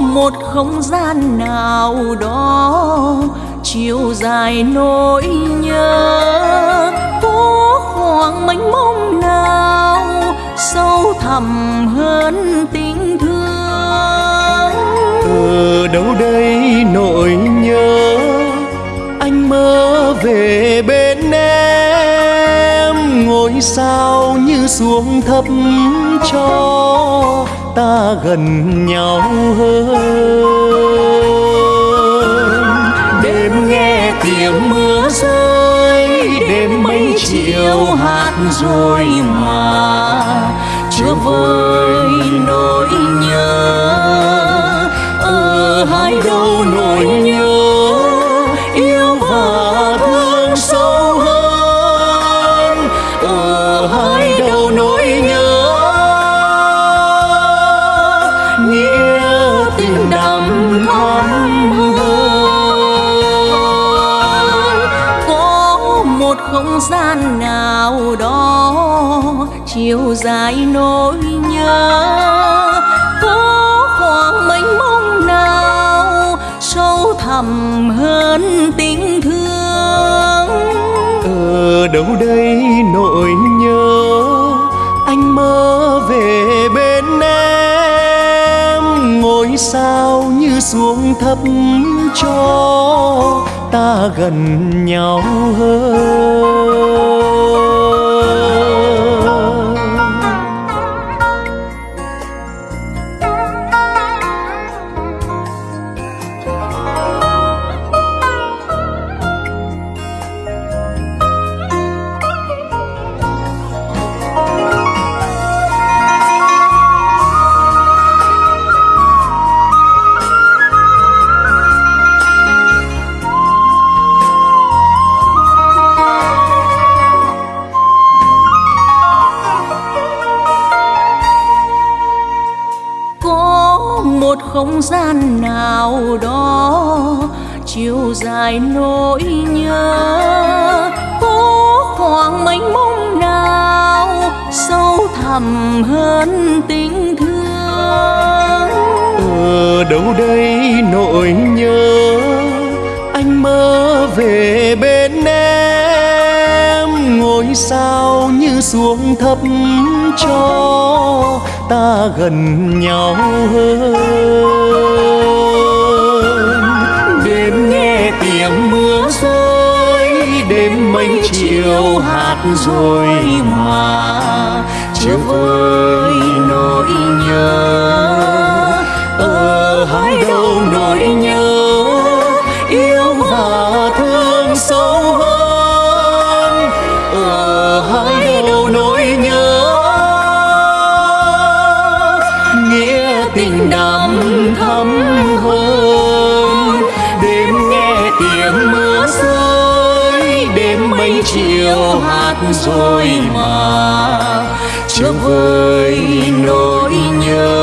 một không gian nào đó, chiều dài nỗi nhớ, có khoảng mênh mông nào sâu thẳm hơn tình thương. Ở đâu đây nỗi nhớ, anh mơ về bên em, ngôi sao như xuống thấp cho ta gần nhau hơn. Đêm nghe tiếng mưa rơi, đêm mấy chiều hát rồi mà. Chưa vơi nỗi nhớ, ở hai đâu không gian nào đó, chiều dài nỗi nhớ. Có khoảng mênh mông nào sâu thẳm hơn tình thương? Ở đâu đây nỗi nhớ? Anh mơ về bên em, ngôi sao như xuống thấp cho ta gần nhau hơn. Không gian nào đó chiều dài nỗi nhớ. Phố khoảng mênh mông nào sâu thẳm hơn tình thương? Ở đâu đây nỗi nhớ? Anh mơ về bên em, ngôi sao như xuống thấp cho ta gần nhau hơn. Rồi mà chưa vơi nỗi nhớ. Ở hai đâu nỗi nhớ, yêu và thương sâu hơn. Ở hai đâu nỗi nhớ, nghĩa tình đậm thắm đêm mấy chiều hát rồi mà. Trước với nỗi nhớ